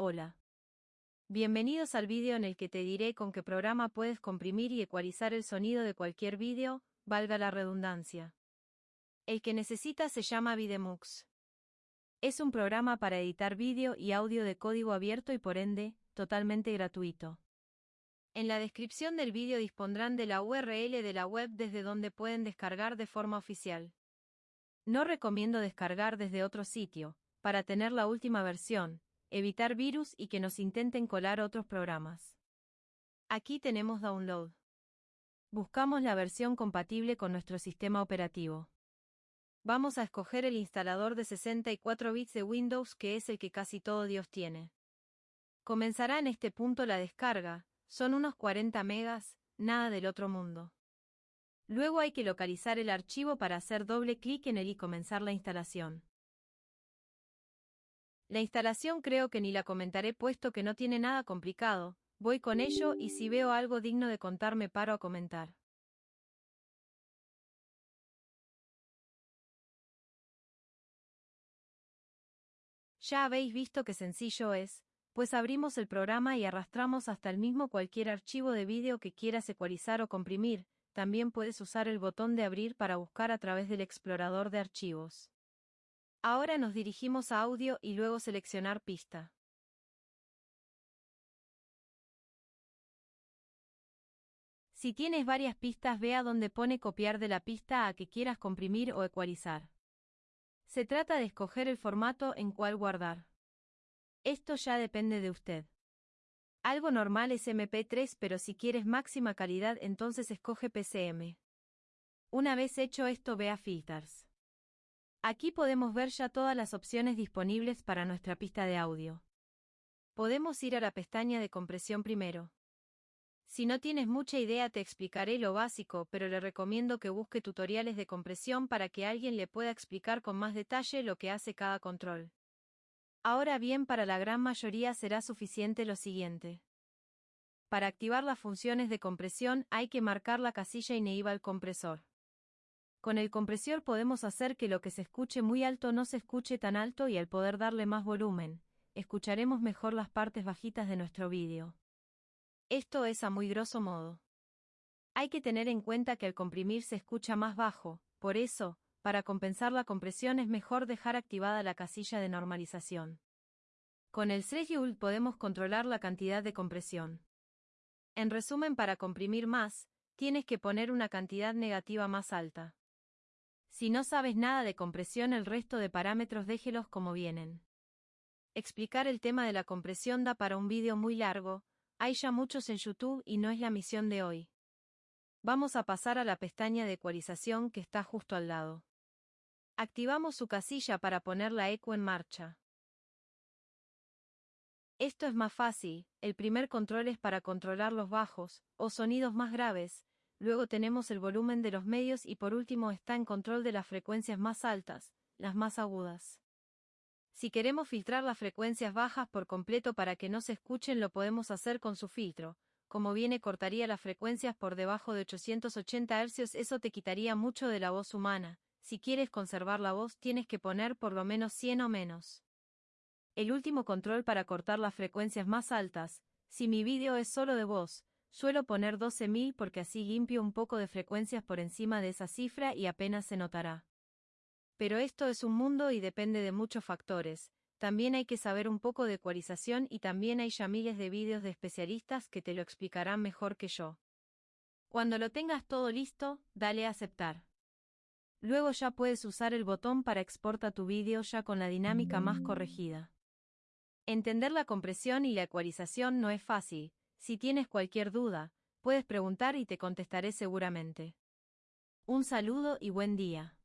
Hola. Bienvenidos al vídeo en el que te diré con qué programa puedes comprimir y ecualizar el sonido de cualquier vídeo, valga la redundancia. El que necesitas se llama Videmux. Es un programa para editar vídeo y audio de código abierto y por ende, totalmente gratuito. En la descripción del vídeo dispondrán de la URL de la web desde donde pueden descargar de forma oficial. No recomiendo descargar desde otro sitio, para tener la última versión, evitar virus y que nos intenten colar otros programas. Aquí tenemos Download. Buscamos la versión compatible con nuestro sistema operativo. Vamos a escoger el instalador de 64 bits de Windows que es el que casi todo Dios tiene. Comenzará en este punto la descarga, son unos 40 megas, nada del otro mundo. Luego hay que localizar el archivo para hacer doble clic en él y comenzar la instalación. La instalación creo que ni la comentaré puesto que no tiene nada complicado, voy con ello y si veo algo digno de contar me paro a comentar. Ya habéis visto qué sencillo es, pues abrimos el programa y arrastramos hasta el mismo cualquier archivo de vídeo que quieras ecualizar o comprimir, también puedes usar el botón de abrir para buscar a través del explorador de archivos. Ahora nos dirigimos a audio y luego seleccionar pista. Si tienes varias pistas vea donde pone copiar de la pista a que quieras comprimir o ecualizar. Se trata de escoger el formato en cual guardar. Esto ya depende de usted. Algo normal es MP3 pero si quieres máxima calidad entonces escoge PCM. Una vez hecho esto ve a Filters. Aquí podemos ver ya todas las opciones disponibles para nuestra pista de audio. Podemos ir a la pestaña de compresión primero. Si no tienes mucha idea te explicaré lo básico, pero le recomiendo que busque tutoriales de compresión para que alguien le pueda explicar con más detalle lo que hace cada control. Ahora bien, para la gran mayoría será suficiente lo siguiente. Para activar las funciones de compresión hay que marcar la casilla Enable compresor. Con el compresor podemos hacer que lo que se escuche muy alto no se escuche tan alto y al poder darle más volumen, escucharemos mejor las partes bajitas de nuestro vídeo. Esto es a muy grosso modo. Hay que tener en cuenta que al comprimir se escucha más bajo, por eso, para compensar la compresión es mejor dejar activada la casilla de normalización. Con el threshold podemos controlar la cantidad de compresión. En resumen, para comprimir más, tienes que poner una cantidad negativa más alta. Si no sabes nada de compresión el resto de parámetros déjelos como vienen. Explicar el tema de la compresión da para un vídeo muy largo, hay ya muchos en YouTube y no es la misión de hoy. Vamos a pasar a la pestaña de ecualización que está justo al lado. Activamos su casilla para poner la eco en marcha. Esto es más fácil, el primer control es para controlar los bajos, o sonidos más graves, luego tenemos el volumen de los medios y por último está en control de las frecuencias más altas, las más agudas. Si queremos filtrar las frecuencias bajas por completo para que no se escuchen lo podemos hacer con su filtro, como viene cortaría las frecuencias por debajo de 880 Hz eso te quitaría mucho de la voz humana, si quieres conservar la voz tienes que poner por lo menos 100 o menos. El último control para cortar las frecuencias más altas, si mi vídeo es solo de voz, Suelo poner 12.000 porque así limpio un poco de frecuencias por encima de esa cifra y apenas se notará. Pero esto es un mundo y depende de muchos factores, también hay que saber un poco de ecualización y también hay ya miles de vídeos de especialistas que te lo explicarán mejor que yo. Cuando lo tengas todo listo, dale a aceptar. Luego ya puedes usar el botón para exportar tu vídeo ya con la dinámica más corregida. Entender la compresión y la ecualización no es fácil, si tienes cualquier duda, puedes preguntar y te contestaré seguramente. Un saludo y buen día.